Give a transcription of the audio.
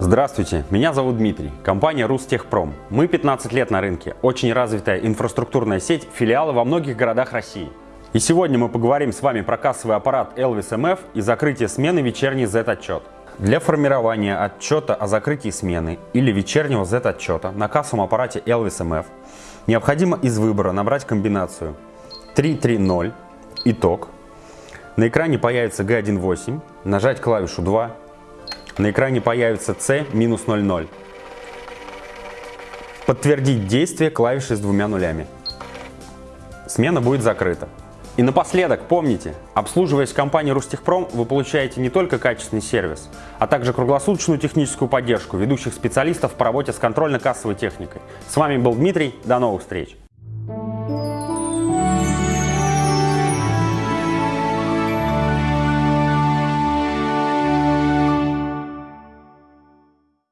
Здравствуйте, меня зовут Дмитрий, компания Рустехпром. Мы 15 лет на рынке, очень развитая инфраструктурная сеть, филиалы во многих городах России. И сегодня мы поговорим с вами про кассовый аппарат Elvis MF и закрытие смены вечерний Z-отчет. Для формирования отчета о закрытии смены или вечернего Z-отчета на кассовом аппарате Elvis MF необходимо из выбора набрать комбинацию 330 итог. На экране появится G18, нажать клавишу 2 на экране появится C-00. Подтвердить действие клавиши с двумя нулями. Смена будет закрыта. И напоследок, помните, обслуживаясь компанией Рустехпром, вы получаете не только качественный сервис, а также круглосуточную техническую поддержку ведущих специалистов по работе с контрольно-кассовой техникой. С вами был Дмитрий, до новых встреч!